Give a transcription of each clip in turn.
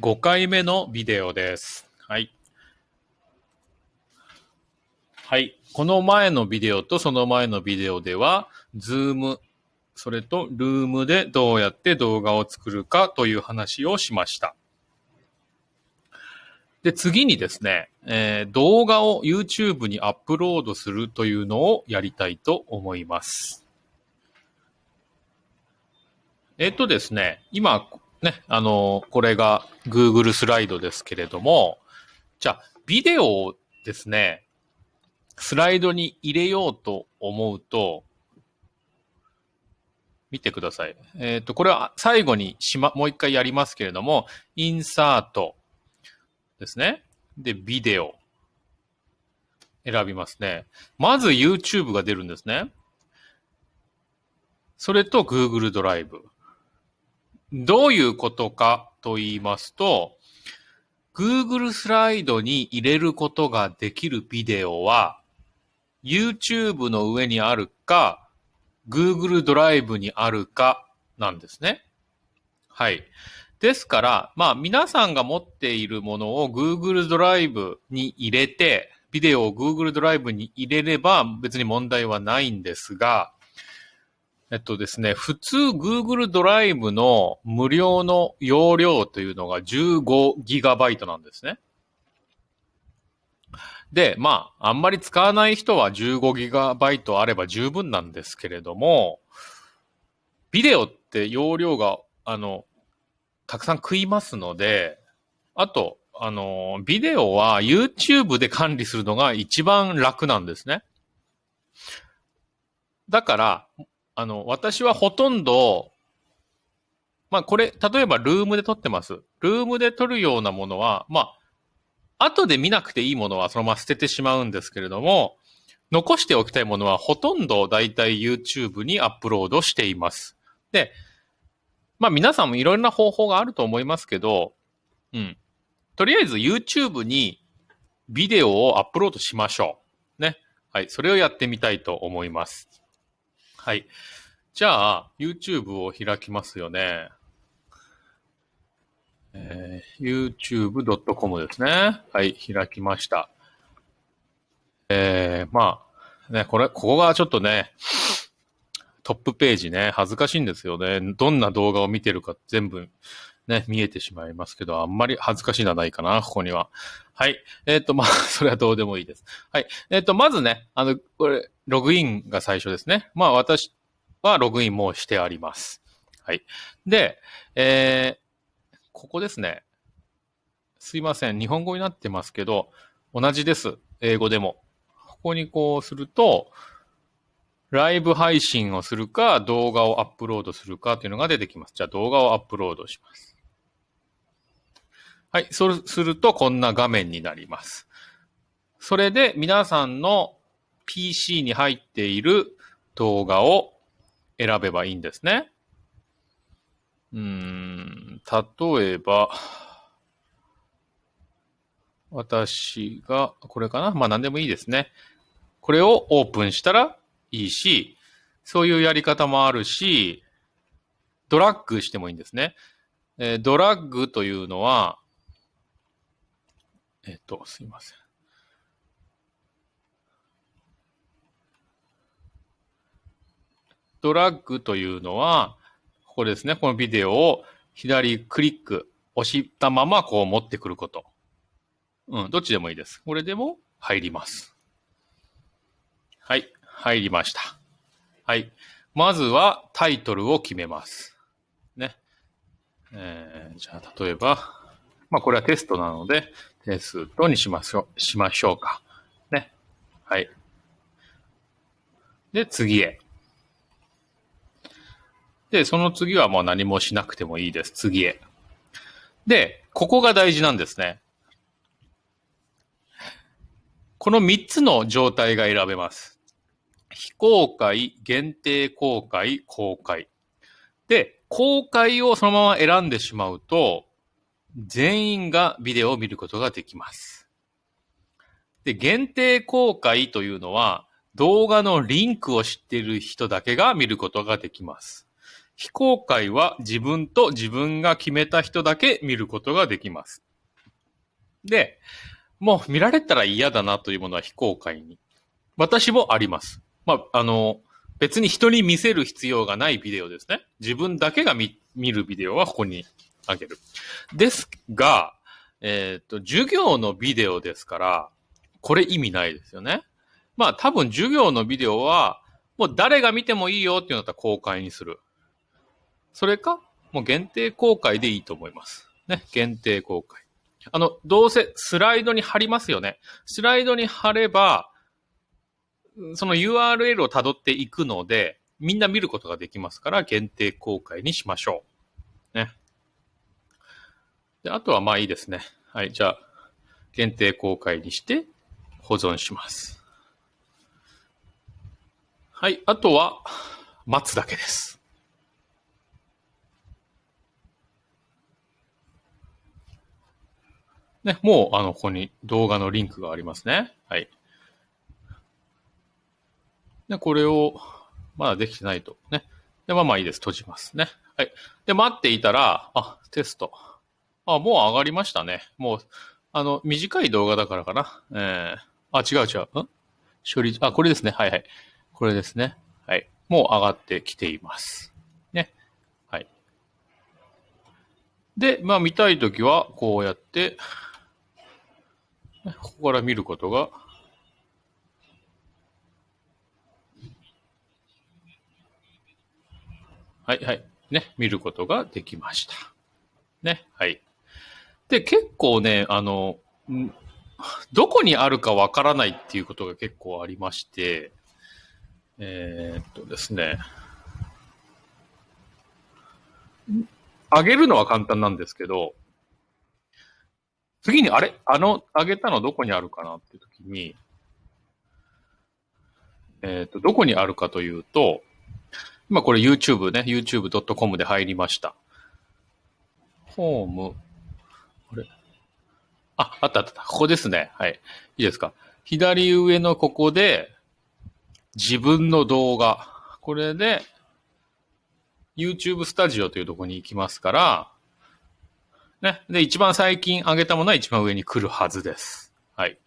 5回目のビデオです。はい。はい。この前のビデオとその前のビデオでは、 Zoom、それと Loom でどうやって動画を作るかという話をしました。で、次にですね、えー動画を YouTube にアップロードするというのをやりたいと思います。えっとですね、今、ね、あの、これが Google スライドですけれども、じゃあ、ビデオをですね、スライドに入れようと思うと、見てください。えっ、と、これは最後にしま、もう一回やりますけれども、インサートですね。で、ビデオ。選びますね。まず YouTube が出るんですね。それと Google ドライブ。どういうことかと言いますと、Google スライドに入れることができるビデオは、YouTube の上にあるか、Google ドライブにあるかなんですね。はい。ですから、まあ皆さんが持っているものを Google ドライブに入れて、ビデオを Google ドライブに入れれば別に問題はないんですが、えっとですね、普通 Google ドライブの無料の容量というのが 15GB なんですね。で、まあ、あんまり使わない人は 15GB あれば十分なんですけれども、ビデオって容量が、あの、たくさん食いますので、あと、あの、ビデオは YouTube で管理するのが一番楽なんですね。だから、あの、私はほとんど、まあこれ、例えばルームで撮ってます。ルームで撮るようなものは、まあ、後で見なくていいものはそのまま捨ててしまうんですけれども、残しておきたいものはほとんどだいたい YouTube にアップロードしています。で、まあ皆さんもいろんな方法があると思いますけど、うん。とりあえず YouTube にビデオをアップロードしましょう。ね。はい。それをやってみたいと思います。はい。じゃあ、YouTube を開きますよね。えー youtube.com ですね。はい、開きました。えー、まあ、ね、これ、ここがちょっとね、トップページね、恥ずかしいんですよね。どんな動画を見てるか全部ね、見えてしまいますけど、あんまり恥ずかしいのはないかな、ここには。はい。えっ、と、まあ、それはどうでもいいです。はい。えっ、と、まずね、あの、これ、ログインが最初ですね。まあ、私はログインもしてあります。はい。で、えー、ここですね。すいません。日本語になってますけど、同じです。英語でも。ここにこうすると、ライブ配信をするか、動画をアップロードするかというのが出てきます。じゃあ動画をアップロードします。はい。そうすると、こんな画面になります。それで、皆さんの PC に入っている動画を選べばいいんですね。うん、例えば、私が、これかな？まあ何でもいいですね。これをオープンしたらいいし、そういうやり方もあるし、ドラッグしてもいいんですね。えードラッグというのは、えっ、と、すいません。ドラッグというのは、ここですね。このビデオを左クリック、押したままこう持ってくること。うん、どっちでもいいです。これでも入ります。はい、入りました。はい。まずはタイトルを決めます。ね。えー、じゃあ、例えば、まあ、これはテストなので、テストにしましょう、しましょうか。ね。はい。で、次へ。で、その次はもう何もしなくてもいいです。次へ。で、ここが大事なんですね。この3つの状態が選べます。非公開、限定公開、公開。で、公開をそのまま選んでしまうと、全員がビデオを見ることができます。で、限定公開というのは、動画のリンクを知っている人だけが見ることができます。非公開は自分と自分が決めた人だけ見ることができます。で、もう見られたら嫌だなというものは非公開に。私もあります。まあ、あの、別に人に見せる必要がないビデオですね。自分だけが見見るビデオはここにあげる。ですが、えっ、と、授業のビデオですから、これ意味ないですよね。まあ多分授業のビデオは、もう誰が見てもいいよっていうのだったら公開にする。それか、もう限定公開でいいと思います。ね、限定公開。あの、どうせスライドに貼りますよね。スライドに貼れば、その URL を辿っていくので、みんな見ることができますから、限定公開にしましょう。で、あとはまあいいですね。はい、じゃあ、限定公開にして保存します。はい、あとは待つだけです。ね、もう、あの、ここに動画のリンクがありますね。はい。で、これを、まだできてないと。ね。で、まあまあいいです。閉じますね。はい。で、待っていたら、あ、テスト。あ、もう上がりましたね。もう、あの、短い動画だからかな。えー、あ、違う違う。ん？処理、あ、これですね。はいはい。これですね。はい。もう上がってきています。ね。はい。で、まあ見たいときは、こうやって、ここから見ることがはいはい。ね、見ることができました。ね、はい。で、結構ね、あの、どこにあるかわからないっていうことが結構ありまして、えーっとですね、ん上げるのは簡単なんですけど、次に、あれ？あの、上げたのどこにあるかなっていう時に、えーっと、どこにあるかというと、今これ YouTube ね、youtube.com で入りました。ホーム。ああ、ったあった。ここですね。はい。いいですか。左上のここで、自分の動画。これで、YouTube スタジオというところに行きますから、ね。で、一番最近上げたものは一番上に来るはずです。はい。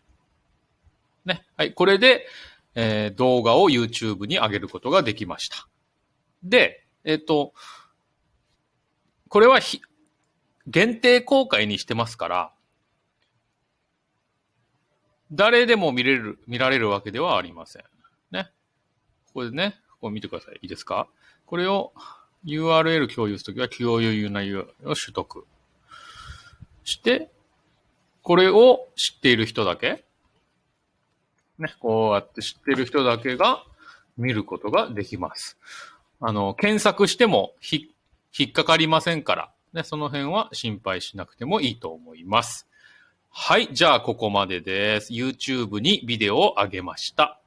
ね。はい。これで、えー動画を YouTube に上げることができました。で、えっ、と、これはひ限定公開にしてますから、誰でも見れる、見られるわけではありません。ね。ここでね、ここ見てください。いいですか？これを URL 共有するときは共有な URL を取得して、これを知っている人だけ、ね、こうやって知っている人だけが見ることができます。あの、検索してもひ引っかかりませんから、ね、その辺は心配しなくてもいいと思います。はい、じゃあここまでです。YouTube にビデオを上げました。